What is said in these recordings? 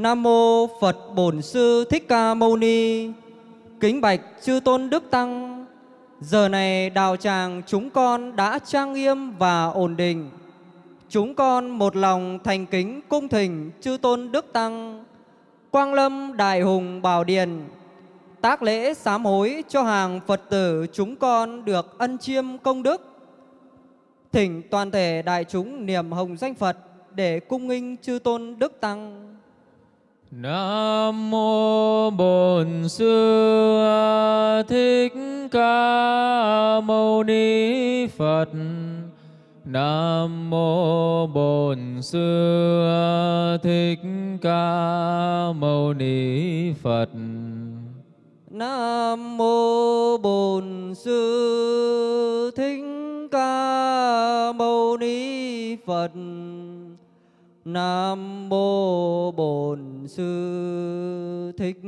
Nam mô Phật Bổn Sư Thích Ca Mâu Ni. Kính bạch chư tôn đức tăng. Giờ này đạo tràng chúng con đã trang nghiêm và ổn định. Chúng con một lòng thành kính cung thỉnh chư tôn đức tăng. Quang Lâm Đại Hùng Bảo Điền, tác lễ sám hối cho hàng Phật tử chúng con được ân chiêm công đức. Thỉnh toàn thể đại chúng niềm hồng danh Phật để cung nghinh chư tôn đức tăng. Nam mô Bổn Sư Thích Ca Mâu Ni Phật. Nam mô Bổn Sư Thích Ca Mâu Ni Phật. Nam mô Bổn Sư Thích Ca Mâu Ni Phật. Nam mô Bổn Sư Thích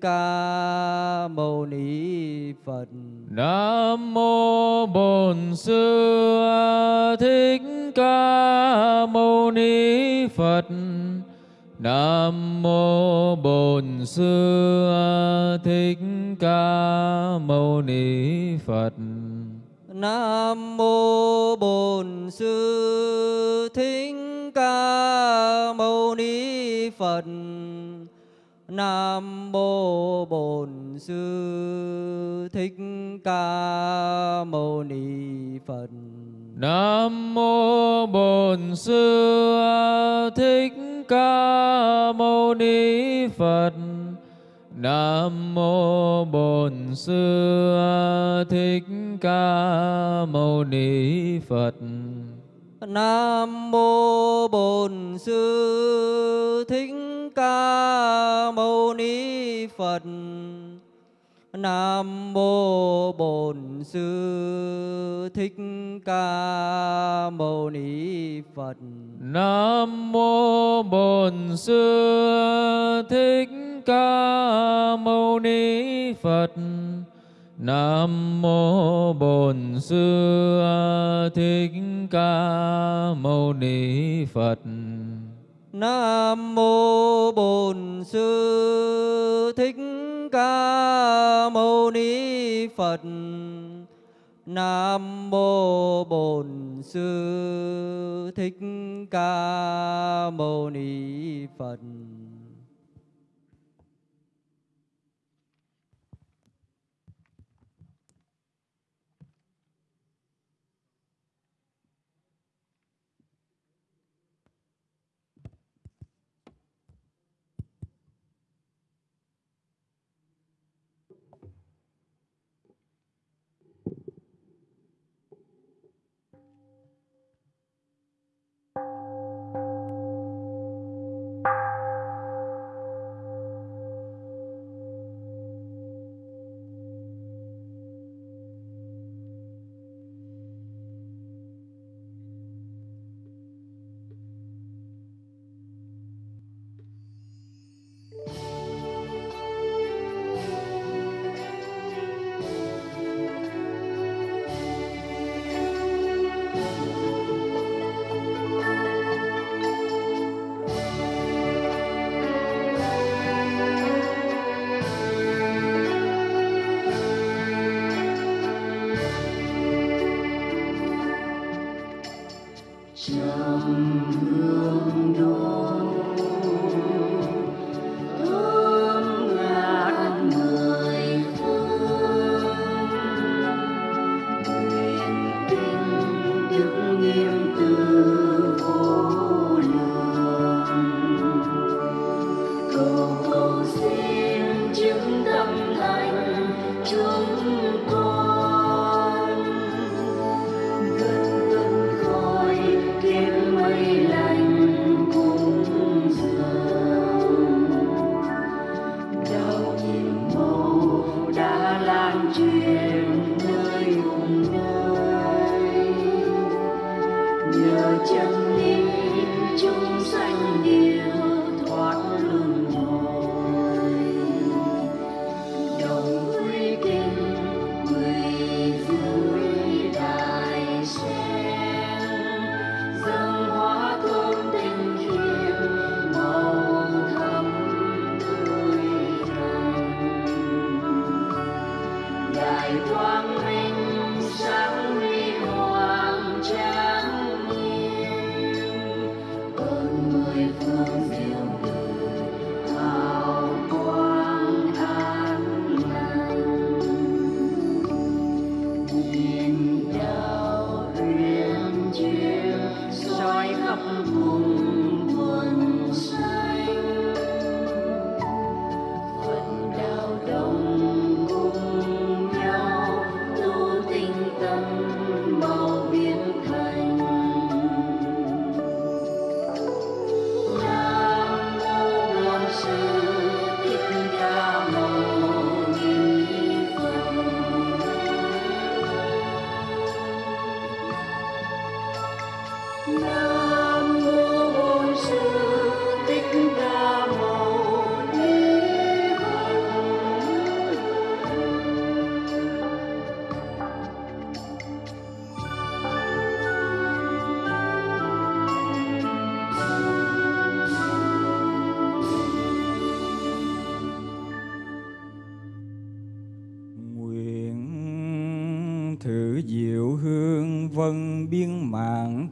Ca Mâu Ni Phật. Nam mô Bổn Sư Thích Ca Mâu Ni Phật. Nam mô Bổn Sư Thích Ca Mâu Ni Phật. Nam mô Bổn Sư Thích Ca Mâu Ni Phật. Nam mô Bổn Sư Thích Ca Mâu Ni Phật. Nam mô Bổn Sư Thích Ca Mâu Ni Phật. Nam mô Bổn Sư Thích Ca Mâu Ni Phật. Nam mô Bổn Sư Thích Ca Mâu Ni Phật. Nam mô Bổn Sư Thích Ca Mâu Ni Phật. Nam mô Bổn Sư Thích Ca Mâu Ni Phật. Nam mô Bổn Sư Thích Ca Mâu Ni Phật. Nam mô Bổn Sư Thích Ca Mâu Ni Phật. Nam mô Bổn Sư Thích Ca Mâu Ni Phật.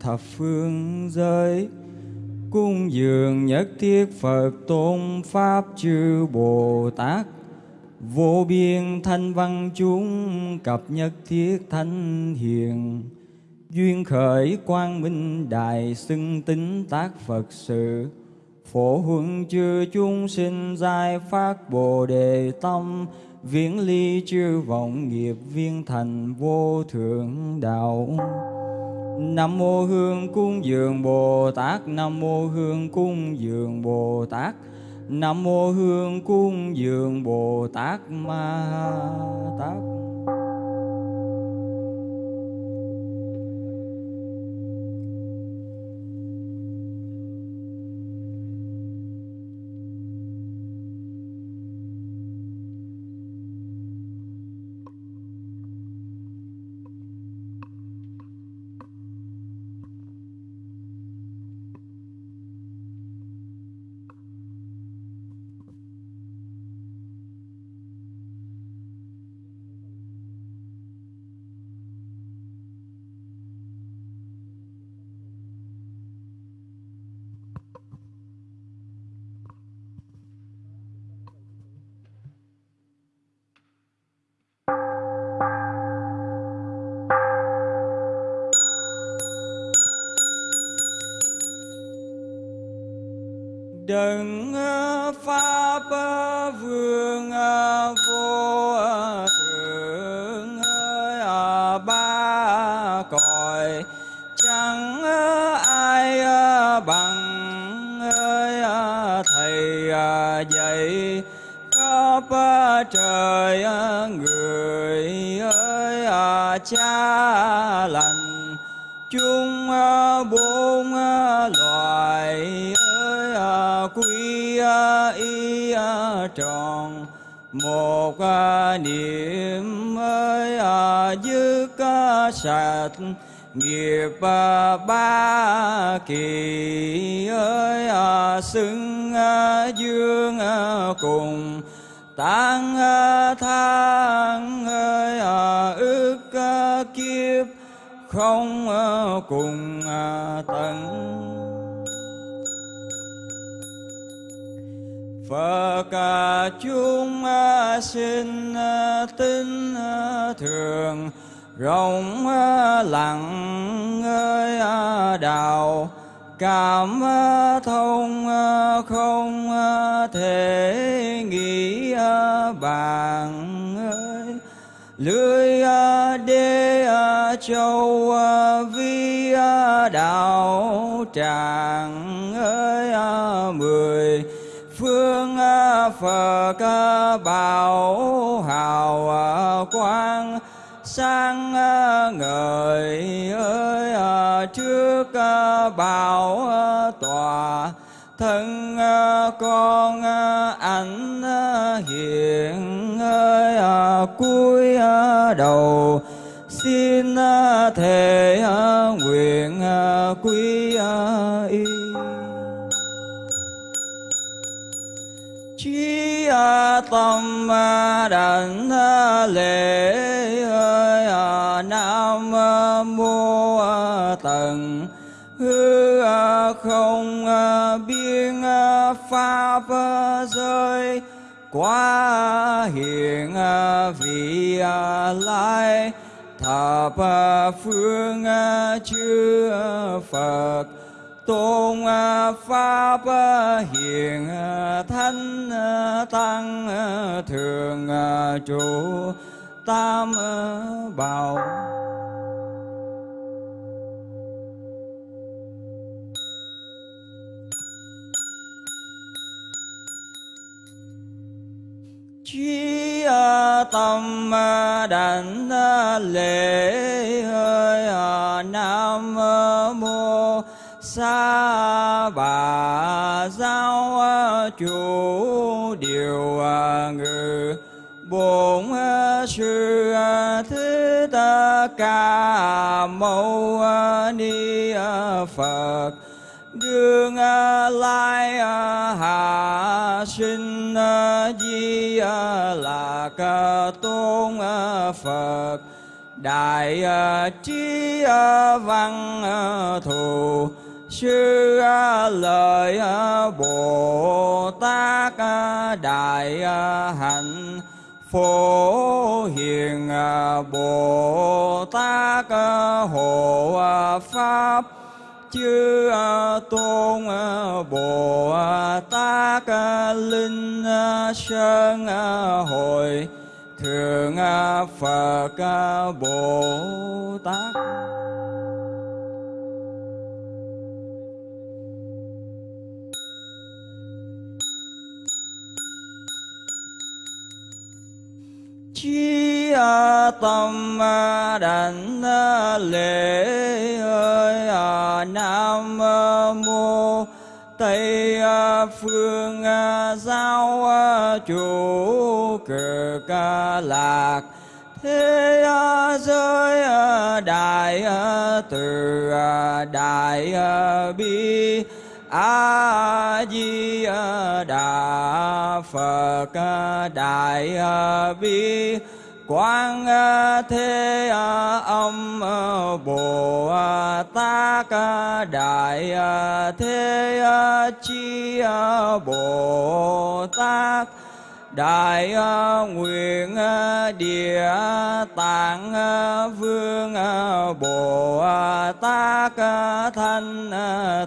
Thập phương giới, cung dường nhất thiết Phật tôn Pháp chư Bồ Tát. Vô biên thanh văn chúng, cập nhất thiết thanh hiền. Duyên khởi quang minh đại xưng tính tác Phật sự. Phổ huân chư chúng sinh giai phát Bồ Đề Tâm. Viễn ly chư vọng nghiệp viên thành vô thượng đạo. Nam mô Hương cung dường Bồ Tát. Nam mô Hương cung dường Bồ Tát. Nam mô Hương cung dường Bồ Tát. Ma Tát. Cha lành, chung à, bốn à, loài ơi à, quy y tròn, một niệm ơi dứt sạch, nghiệp ba kỳ ơi xưng dương cùng, tăng thang ơi ư không ờ, cùng ờ, tận. Phật ờ, chúng sinh tin thường, rộng lặng ơi đạo, cảm thông không thể, nghĩ bàn lưới à, đê à, châu à, vi đạo, tràng ơi mười phương Phật bảo hào quang sang ngời ơi trước bảo tòa thân à, con à, ảnh hiện à, ơi cuối đầu. Xin thể nguyện quy y. Trí tâm đảnh lễ ơi nam mô tần không à, biên à, pháp à, rơi quá hiện vị lai. Thập phương chư phật, tôn pháp hiền thánh tăng thường trụ, tam bảo. Chi tâm đảnh lễ hơi nam mô sa bà giáo chủ điều ngự bổn sư thích ca mâu ni phật đương à, lai à, hạ sinh à, di lạc tôn phật. Đại trí văn thù. Sư lợi bồ tát đại hạnh. Phổ hiền bồ tát hộ pháp chư tôn bồ tát linh sơn hội thượng phật bồ tát. Chi tâm đảnh lễ ơi nam mô tây phương giáo chủ cực lạc. Thế à, giới à, đại à, từ đại bi a di đà phật đại bi quang thế âm bồ tát đại thế chi bồ tát đại nguyện địa tạng vương bồ tát thanh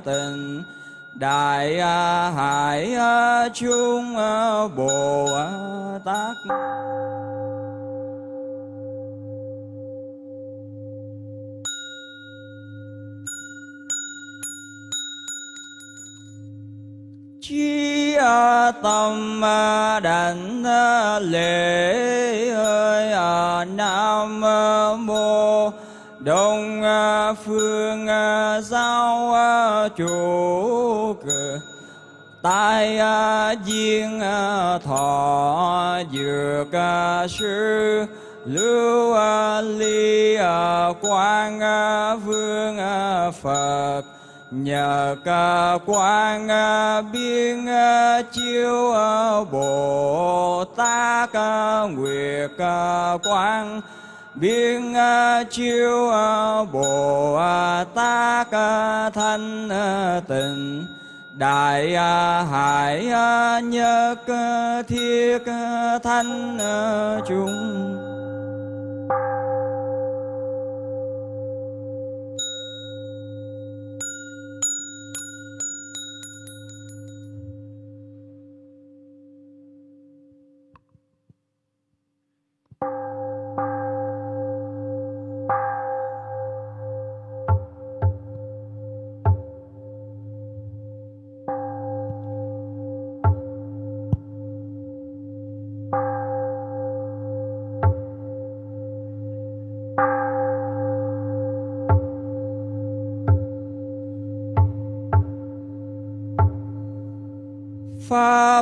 tịnh đại à, hải à, chung à, bồ tát. Chi tâm đảnh lễ ơi nam mô đông à, phương à, giao à, chủ cực tai diên thọ, dược sư. Lưu ly quang vương phật. Nhờ ca quang biên chiếu bồ tát nguyệt quang biên à, chiêu à, bồ tát thanh tịnh đại à, hải nhất thiết thanh chúng.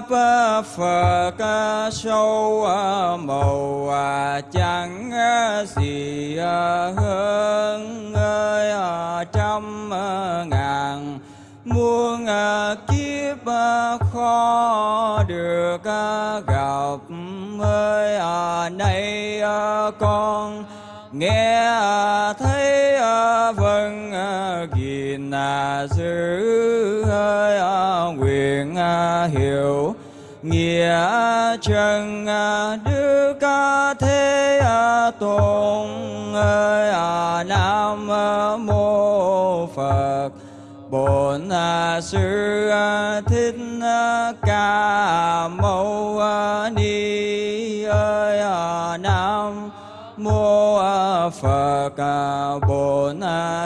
Pháp, phật, sâu, màu chẳng gì hơn ơi trăm, ngàn. Muôn kiếp khó được gặp, ơi, nay con nghe thấy vâng gìn giữ, ơi nguyện à, hiểu nghĩa chân à, đức thế tôn ơi à, nam mô phật. Bổn sư thích ca mâu ni ơi nam mô phật. Bổn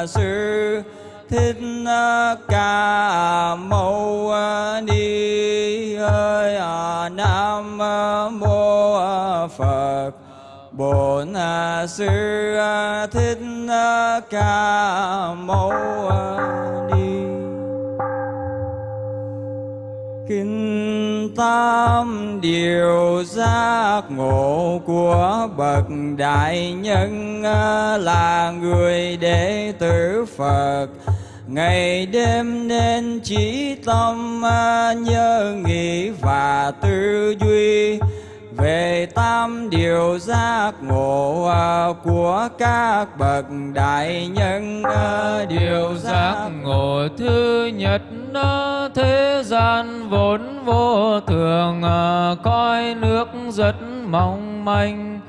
sư, thích ca mâu ni phật. Bổn à, sư à, thích à, ca mâu ni. Kinh tam điều giác ngộ của bậc đại nhân là người đệ tử phật. Ngày đêm nên trí tâm nhớ nghĩ và tư duy về tam điều giác ngộ à, của các bậc đại nhân à, điều giác ngộ thứ nhất à, thế gian vốn vô thường coi nước rất mong manh.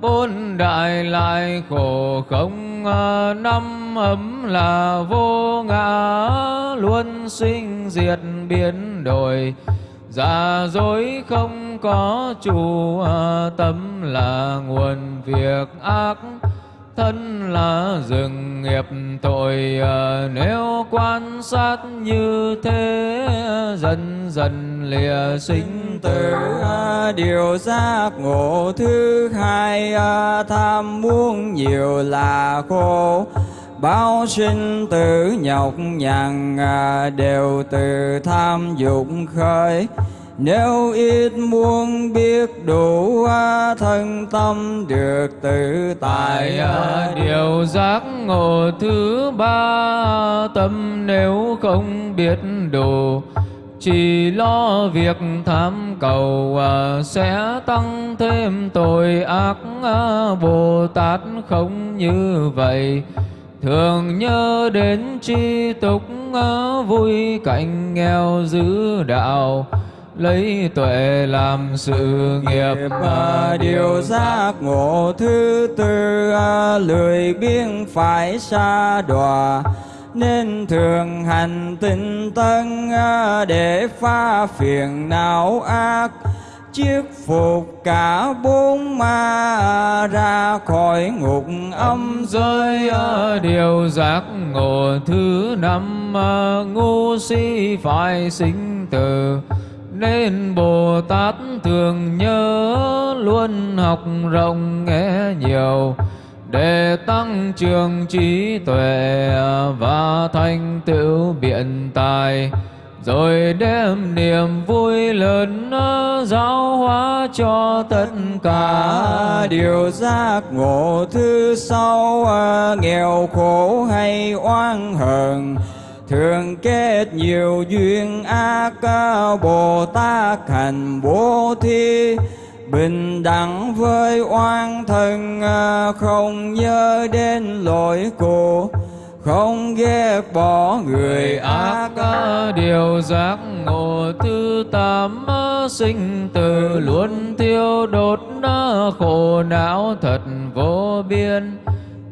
Bốn đại lại khổ không năm ấm là vô ngã, luôn sinh diệt biến đổi giả dối không có chủ à, tâm là nguồn việc ác. Thân là rừng nghiệp tội à, nếu quan sát như thế, dần dần lìa sinh tử. Dạ, điều giác ngộ thứ hai à, tham muốn nhiều là khổ bao sinh tử nhọc nhằn à, đều từ tham dục khởi. Nếu ít muốn biết đủ à, thân tâm được tự tại. À, điều giác ngộ thứ ba, tâm nếu không biết đủ, chỉ lo việc tham cầu sẽ tăng thêm tội ác bồ tát không như vậy thường nhớ đến tri túc vui cảnh nghèo giữ đạo, lấy tuệ làm sự nghiệp. Mà điều giác ngộ thứ tư lười biếng phải xa đọa. Nên thường hành tinh tân để phá phiền não ác chiết phục cả bốn ma ra khỏi ngục âm giới điều giác ngộ thứ năm ngu si phải sinh tử. Nên Bồ Tát thường nhớ luôn học rộng nghe nhiều, để tăng trường trí tuệ và thành tựu biện tài rồi đem niềm vui lớn giáo hóa cho tất cả. Điều giác ngộ thứ sau à, nghèo khổ hay oan hờn. Thường kết nhiều duyên ác à, bồ tát hành bố thí. Bình đẳng với oan thân à, không nhớ đến lỗi của không ghét bỏ người ác điều giác ngộ thứ tám sinh tử luôn tiêu đốt khổ não thật vô biên.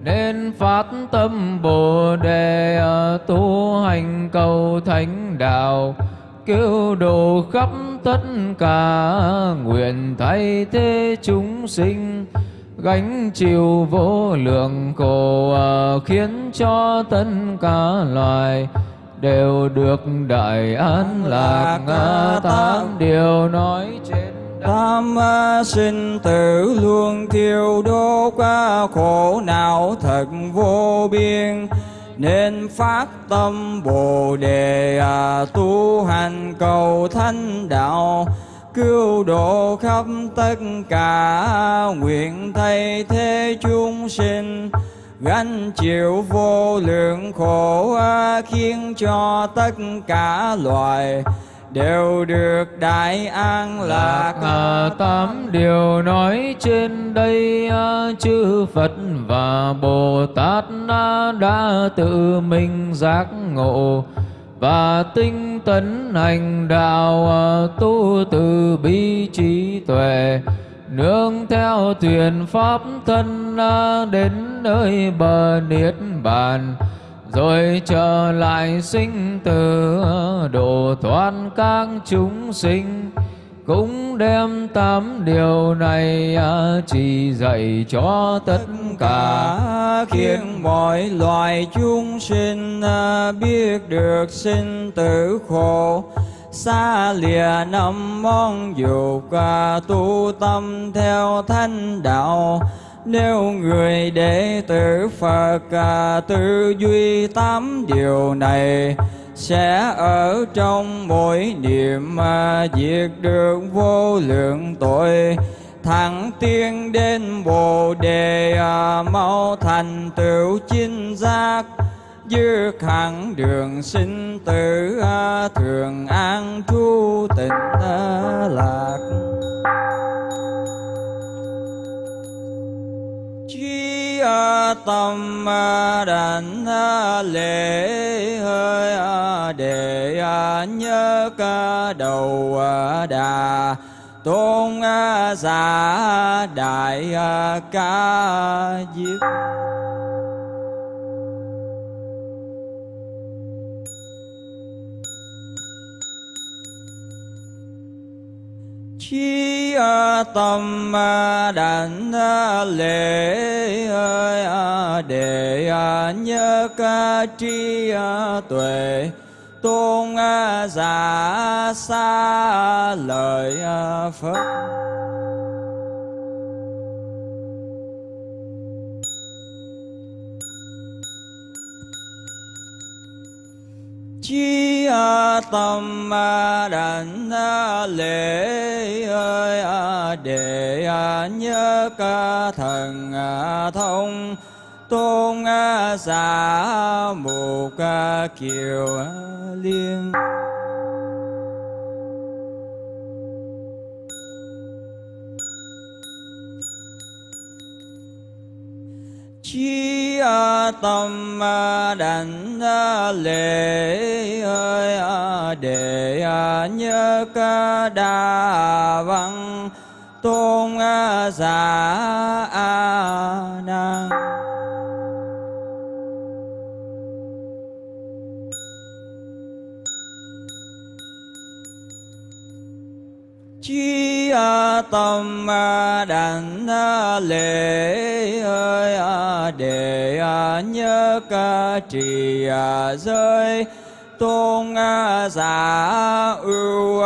Nên phát tâm bồ đề tu hành cầu thánh đạo cứu độ khắp tất cả nguyện thay thế chúng sinh gánh chịu vô lượng khổ à, khiến cho tất cả loài đều được đại an lạc à, tám điều nói trên. Tam à, sinh tử luôn thiêu đốt khổ não thật vô biên nên phát tâm bồ đề à, tu hành cầu thánh đạo cứu độ khắp tất cả nguyện thay thế chúng sinh. Gánh chịu vô lượng khổ khiến cho tất cả loài đều được đại an lạc. À, tám điều nói trên đây chư Phật và Bồ Tát đã tự mình giác ngộ và tinh tấn hành đạo à, tu từ bi trí tuệ, nương theo thuyền pháp thân à, đến nơi bờ niết bàn, rồi trở lại sinh tử à, độ thoát các chúng sinh. Cũng đem tám điều này chỉ dạy cho tất cả khiến mọi loài chúng sinh à, biết được sinh tử khổ. Xa lìa năm món dục và tu tâm theo thanh đạo. Nếu người đệ tử Phật à, tư duy tám điều này sẽ ở trong mỗi niệm mà diệt được vô lượng tội thẳng tiên đến bồ đề à, mau thành tựu chinh giác. Dư hẳn đường sinh tử à, thường an trú tịnh à, lạc. Chi tâm đảnh lễ, hơi để nhớ, ca, đầu đà tôn giả đại ca diếp chi tâm đảnh lễ để nhớ ca tri tuệ tôn à, giả xa lời à, phật. Chi à, tâm đảnh lễ, ơi để nhớ ca thần thông tôn giả một kiều liên. Chi tâm đảnh lễ, ơi để nhớ, ca đà văn. Tôn giả a na chi tâm à, đảnh à, lễ, ơi để nhớ ca trì giới, tôn giả, ưu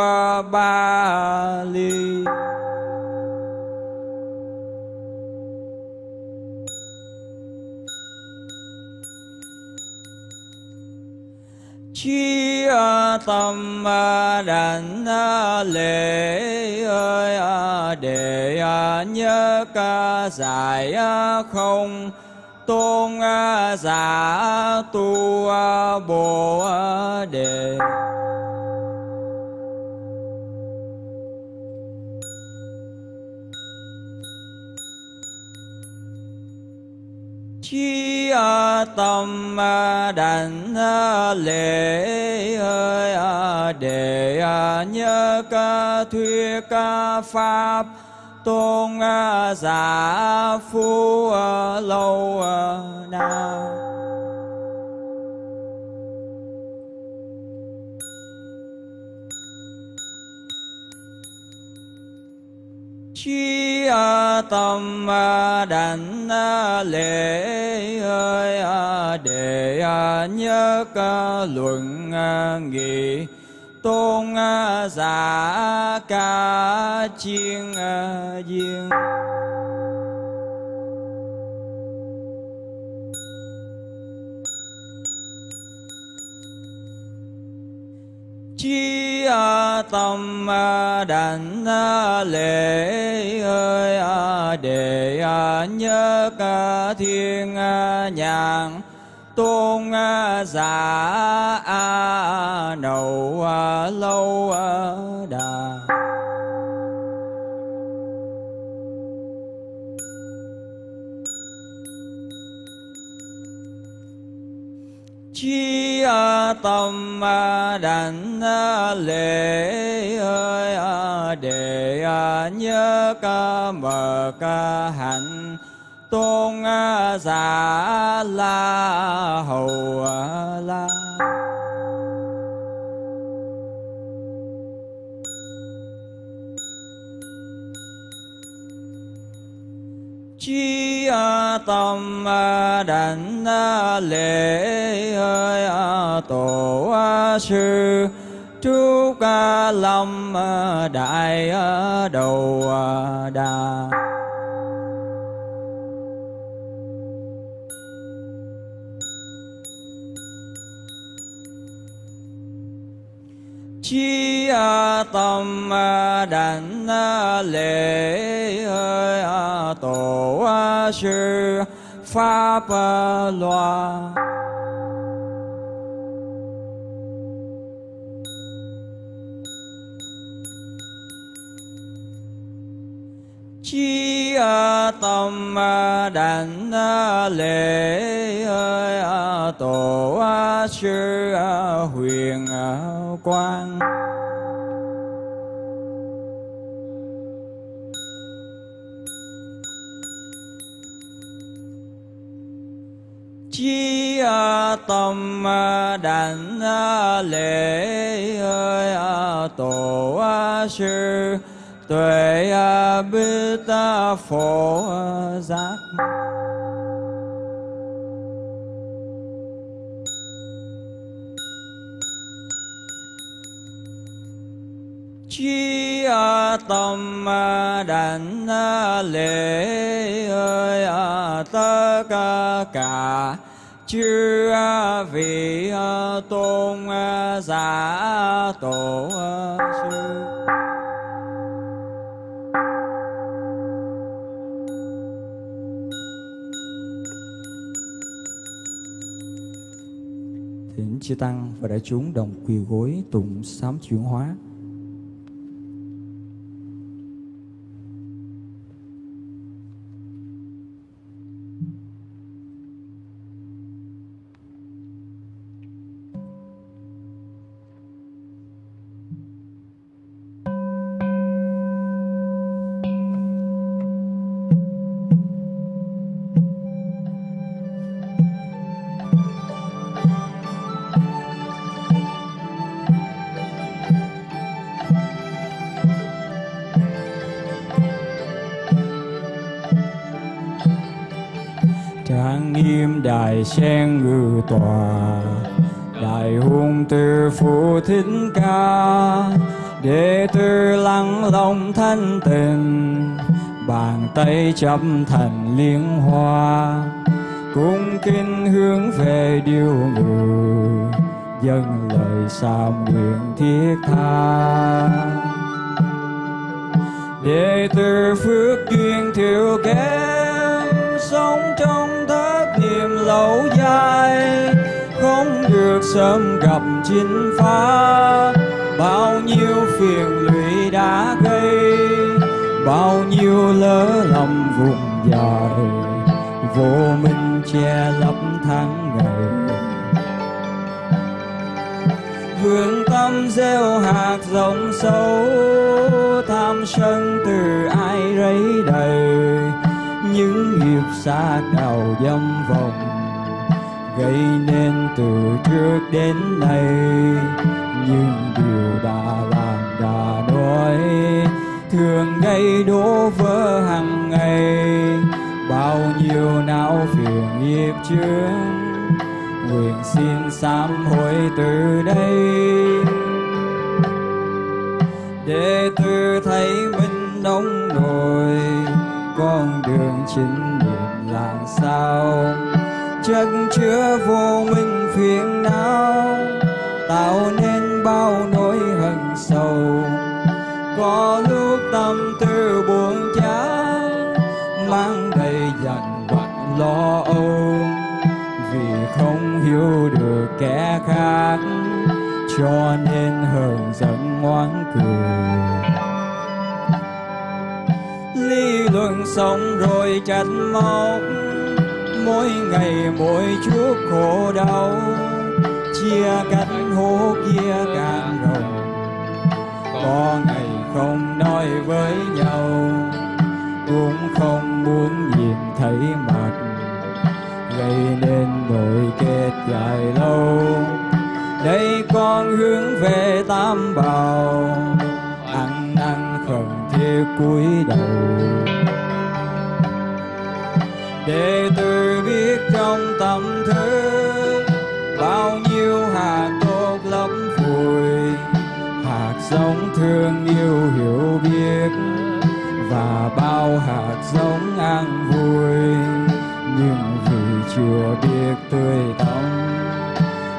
ba, ly. Chi tâm à, đảnh à, lễ ơi để nhớ ca giải không, tôn giả, tu bồ đề chi tâm đảnh à, lễ à, à, để nhớ ca thuyết ca pháp tôn giả phu lâu na chi tâm đảnh lễ ơi để nhớ ca luận nghị, tôn giả ca chiên viên. Chi tâm à, đảnh à, lễ à, để nhớ ca thiên nhàn tôn giả nậu lâu đà tâm đảnh lễ để nhớ ca mở ca hạnh tôn giả la hầu la. Tâm à, đảnh à, lễ hơi tổ sư. Trúc lâm đại đầu đà. Chi tâm đảnh lễ hơi tổ sư pháp à, loa. Chi à, tâm à, đảnh lễ tổ sư huyền quang tâm đảnh lễ tổ sư tuệ bích phổ giác. Chi tâm đảnh lễ tất cả chư vị ờ, tôn ờ, giả, tổ ờ, sư. Thỉnh chư Tăng và đại chúng đồng quỳ gối tụng sám chuyển hóa. Sen ngự tòa đại hùng từ phụ thích ca đệ tử lắng lòng thanh tình bàn tay chấm thành liên hoa cung kính hướng về điều ngự dâng lời sám nguyện thiết tha đệ tử phước duyên thiếu kém, sống trong lâu dài, không được sớm gặp chính phá. Bao nhiêu phiền lụy đã gây, bao nhiêu lỡ lầm vùng dài vô minh che lấp tháng ngày. Hướng tâm gieo hạt rộng sâu, tham sân từ ai rấy đầy. Những nghiệp xa đào dâm vòng gây nên từ trước đến nay. Nhưng điều đã làm, đã nói, thường gây đổ vỡ hàng ngày. Bao nhiêu não phiền nghiệp chướng, nguyện xin sám hối từ đây. Để từ thấy mình đông nổi, con đường chính niệm làm sao? Chất chứa vô minh phiền não, tạo nên bao nỗi hận sầu. Có lúc tâm tư buồn chán, mang đầy dằn vặt lo âu. Vì không hiểu được kẻ khác, cho nên hờn giận ngoan cười lý luận xong rồi chặt móc mỗi ngày, mỗi chút khổ đau, chia cách hố kia càng rộng. Có ngày không nói với nhau, cũng không muốn nhìn thấy mặt. Gây nên nỗi kết dài lâu, đây con hướng về tam bảo. Ăn năn khẩn thiết cúi đầu. Đệ tử trong tâm thức bao nhiêu hạt tốt lắm vùi hạt giống thương yêu hiểu biết. Và bao hạt giống an vui, nhưng vì chưa biết tươi tắm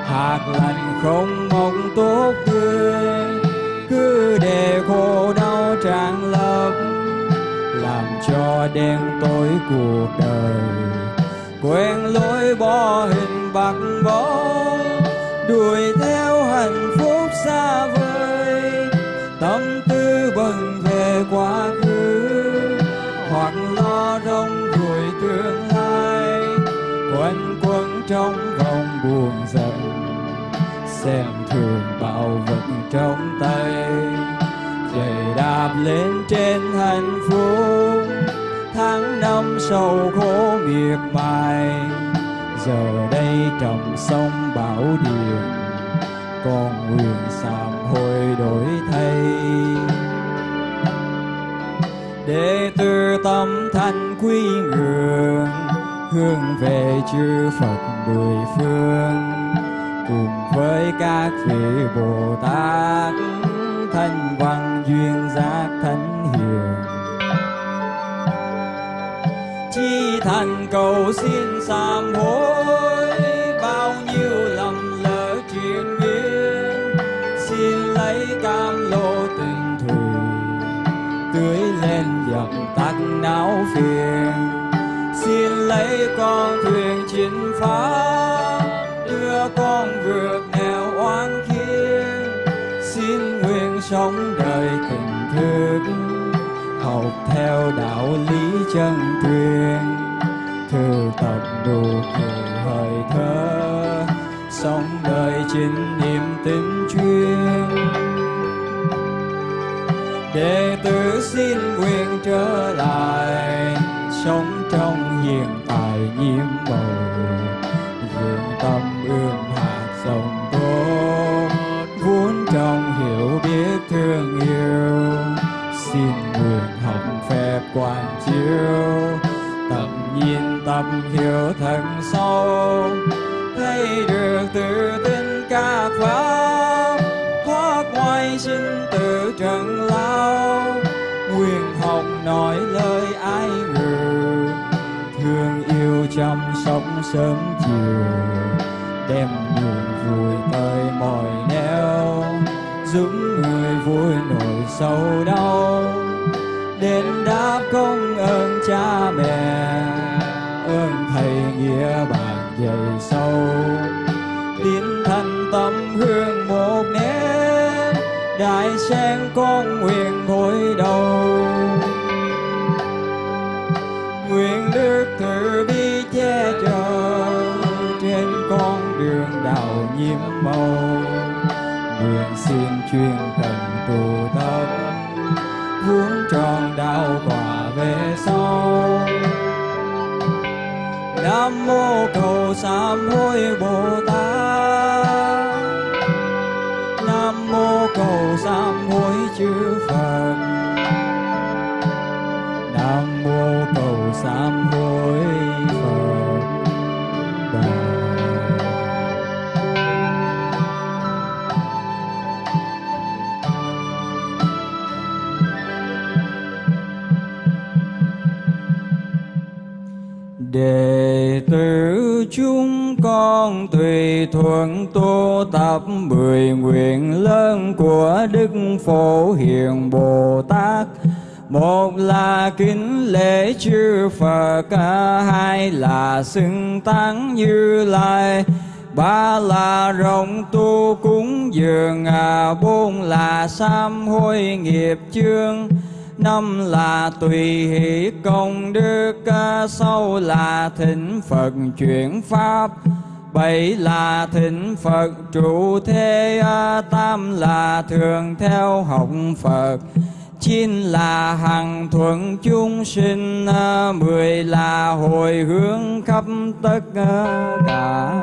hạt lành không mong tốt tươi, cứ để khổ đau tràn lấp, làm cho đen tối cuộc đời quen lối bỏ hình bạc bó đuổi theo hạnh phúc xa vời. Tâm tư bận về quá khứ, hoặc lo rong ruổi tương lai. Quanh quẩn trong vòng buồn giận, xem thường bảo vật trong tay. Giày đạp lên trên hạnh phúc tháng năm sầu khổ miệt mài. Giờ đây trầm sông bảo điền con nguyện sám hối đổi thay. Để từ tâm thanh quy ngưỡng, hướng về chư Phật mười phương. Cùng với các vị Bồ Tát, thanh văn duyên giác thánh thành cầu xin sám hối, bao nhiêu lầm lỡ chuyện miên xin lấy cam lô tình thủy tưới lên dập tắt não phiền. Xin lấy con thuyền chính pháp đưa con vượt nẻo oan khiên xin nguyện sống đời tình thương, học theo đạo lý chân truyền thư tập đủ cười hơi thở sống đời chính niềm tin chuyên. Đệ tử xin nguyện trở lại, sống trong hiện tại nhiễm màu vượng tâm ươm hạt dòng tốt vốn trong hiểu biết thương yêu. Xin nguyện học phép quan chiếu tâm hiểu thân sâu. Thấy được tự tin các pháp thoát ngoài sinh tử trần lao. Nguyện học nói lời ai ngờ, thương yêu chăm sóc sớm chiều. Đem niềm vui tới mọi nẻo, giúp người vui nỗi sâu đau. Đại sen con nguyện gối đầu. Nguyện đức từ bi che chở trên con đường đạo nhiễm màu. Nguyện xin chuyên cần tu tập vốn tròn đạo quả về sau. Nam mô cầu sám hối bồ tát. Nam mô chư phật nam mô cầu sám hối phật đà. Đệ tử chúng thuận tu tập mười nguyện lớn của đức phổ hiền bồ tát. Một là kính lễ chư Phật, hai là xưng tán như lai, ba là rộng tu cúng dường, à, bốn là sám hối nghiệp chương, năm là tùy hỷ công đức, à, sáu là thỉnh Phật chuyển pháp, bảy là thịnh Phật trụ thế, tam là thường theo học Phật, chín là hằng thuận chúng sinh, mười là hồi hướng khắp tất cả.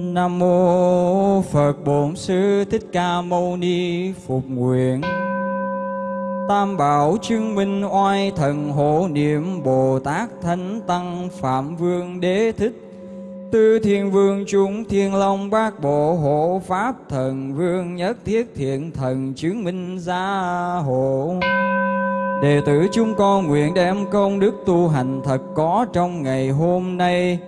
Nam mô Phật Bổn Sư Thích Ca Mâu Ni Phục Nguyện. Tam bảo chứng minh oai thần hộ niệm Bồ Tát Thánh Tăng Phạm Vương Đế Thích. Tư Thiên Vương chúng Thiên Long Bát Bộ Hộ Pháp Thần Vương Nhất Thiết Thiện Thần chứng minh gia hộ. Đệ tử chúng con nguyện đem công đức tu hành thật có trong ngày hôm nay.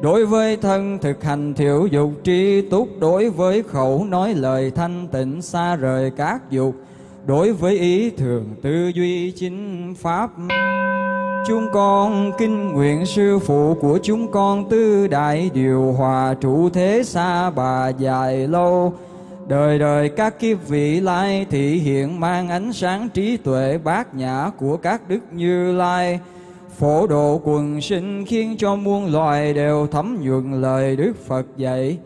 Đối với thân thực hành thiểu dục tri túc, Đối với khẩu nói lời thanh tịnh xa rời các dục, Đối với ý thường tư duy chính pháp. Chúng con kinh nguyện sư phụ của chúng con tư đại điều hòa trụ thế xa bà dài lâu. Đời đời các kiếp vị lai thị hiện mang ánh sáng trí tuệ bát nhã của các đức như lai. Phổ độ quần sinh khiến cho muôn loài đều thấm nhuận lời Đức Phật dạy.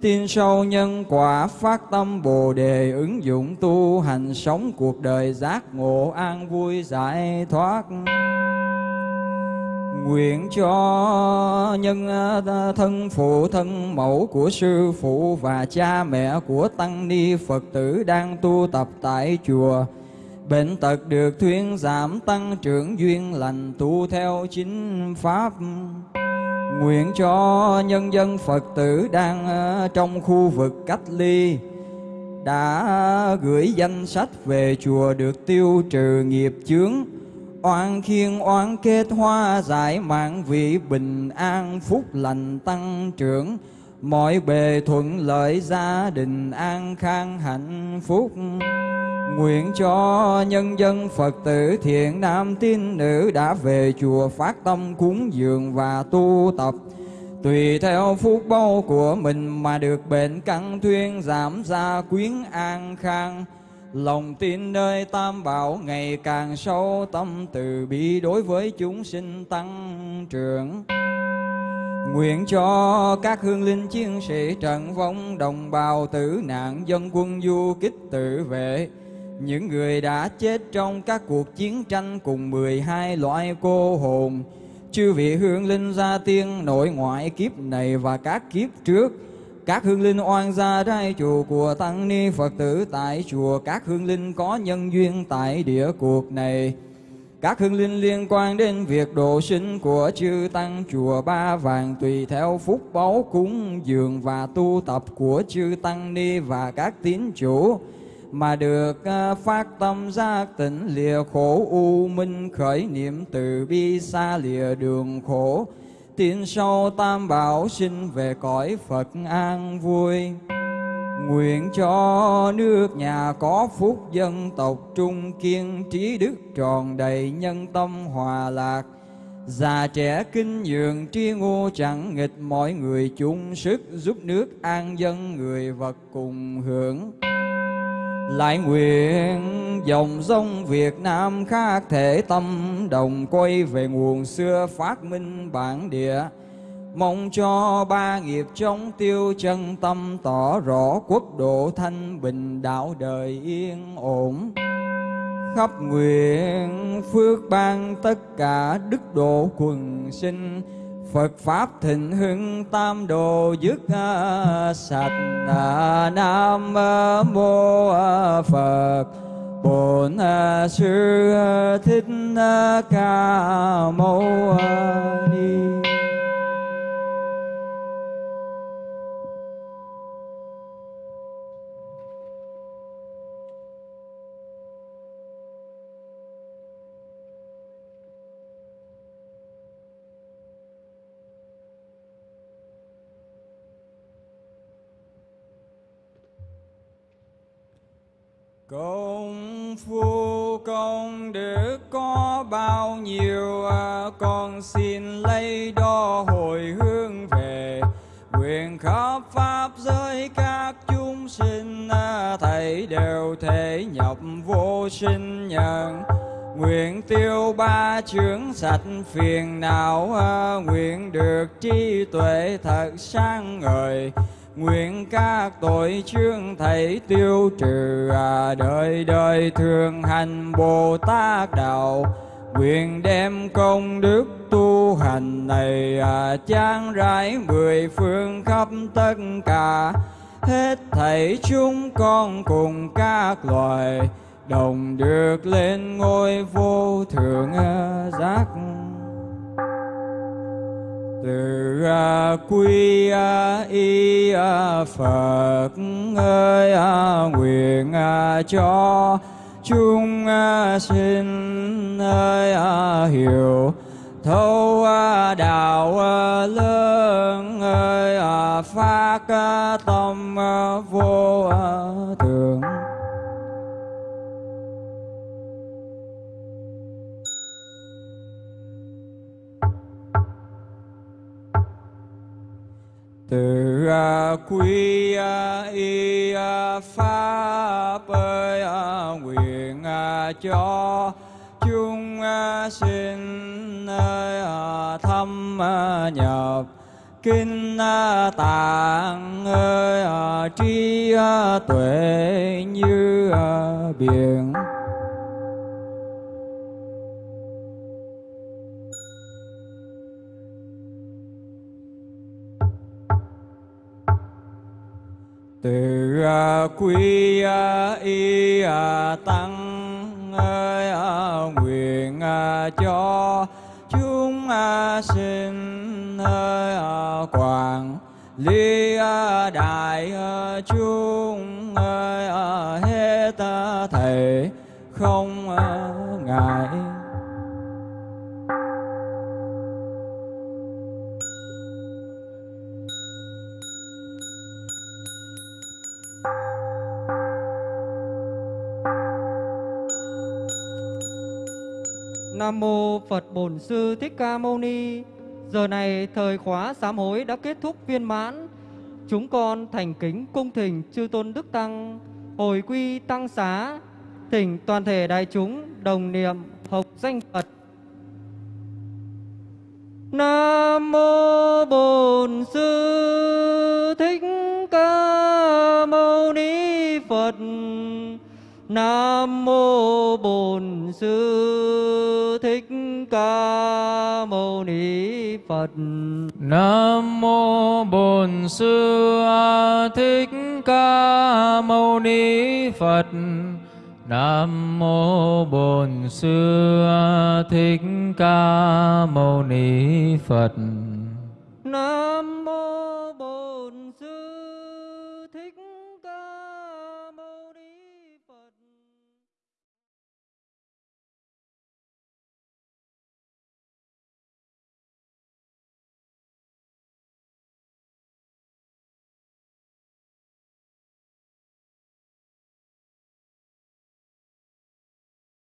Tin sâu nhân quả phát tâm bồ đề ứng dụng tu hành sống cuộc đời giác ngộ an vui giải thoát. Nguyện cho nhân à, thân phụ thân mẫu của sư phụ và cha mẹ của tăng ni phật tử đang tu tập tại chùa bệnh tật được thuyên giảm tăng trưởng duyên lành tu theo chính pháp. Nguyện cho nhân dân Phật tử đang trong khu vực cách ly, đã gửi danh sách về chùa được tiêu trừ nghiệp chướng, oan khiên oan kết hoa giải mạng vị bình an phúc lành tăng trưởng. Mọi bề thuận lợi gia đình an khang hạnh phúc. Nguyện cho nhân dân Phật tử thiện nam tín nữ đã về chùa phát tâm cúng dường và tu tập. Tùy theo phúc bao của mình mà được bệnh căn thuyên giảm gia quyến an khang. Lòng tin nơi tam bảo ngày càng sâu tâm từ bi đối với chúng sinh tăng trưởng. Nguyện cho các hương linh chiến sĩ trận vong đồng bào tử nạn dân quân du kích tự vệ những người đã chết trong các cuộc chiến tranh cùng 12 loại cô hồn, chư vị hương linh gia tiên nội ngoại kiếp này và các kiếp trước, các hương linh oan gia trai chùa của tăng ni Phật tử tại chùa, các hương linh có nhân duyên tại địa cuộc này, các hương linh liên quan đến việc độ sinh của chư tăng chùa Ba Vàng tùy theo phúc báu cúng dường và tu tập của chư tăng ni và các tín chủ mà được à, phát tâm giác tỉnh lìa khổ u minh khởi niệm từ bi xa lìa đường khổ. Tiến sâu tam bảo sinh về cõi Phật an vui. Nguyện cho nước nhà có phúc dân tộc trung kiên, trí đức tròn đầy nhân tâm hòa lạc. Già trẻ kinh nhường tri ngô chẳng nghịch, mọi người chung sức giúp nước an dân người vật cùng hưởng lại nguyện dòng sông Việt Nam khác thể tâm, đồng quay về nguồn xưa phát minh bản địa. Mong cho ba nghiệp chống tiêu chân tâm tỏ rõ quốc độ thanh bình, đạo đời yên ổn. Khắp nguyện phước ban tất cả đức độ quần sinh Phật Pháp thịnh hưng tam đồ dứt à, sạch à, Nam Mô à, Phật. Bổn Sư Thích Ca Mâu Ni. Công phu công đức có bao nhiêu à, Con xin lấy đo hồi hướng về Nguyện khắp Pháp giới các chúng sinh à, Thầy đều thể nhập vô sinh nhận Nguyện tiêu ba chướng sạch phiền não à, Nguyện được trí tuệ thật sáng ngời. Nguyện các tội chương thầy tiêu trừ à, Đời đời thường hành Bồ Tát Đạo. Nguyện đem công đức tu hành này à, Trang rải mười phương khắp tất cả. Hết thảy chúng con cùng các loài Đồng được lên ngôi vô thượng à, giác từ quy y phật ơi nguyện cho chúng sinh ơi hiểu thâu đạo lớn ơi phát tâm vô thượng quy y pháp ơi nguyện cho chúng sinh ơi thâm nhập, kinh tạng ơi trí tuệ, như biển. Từ quý quy à, y à, tăng ơi nguyện cho chúng sinh ơi à, quảng ly đại chúng ơi hết thầy không ngại. Nam mô Phật Bổn Sư Thích Ca Mâu Ni. Giờ này thời khóa sám hối đã kết thúc viên mãn. Chúng con thành kính cung thỉnh chư tôn đức tăng hồi quy tăng xá, thỉnh toàn thể đại chúng đồng niệm học danh Phật. Nam mô Bổn Sư Nam mô Bổn Sư Thích Ca Mâu Ni Phật. Nam mô Bổn Sư Thích Ca Mâu Ni Phật. Nam mô Bổn Sư Thích Ca Mâu Ni Phật. Nam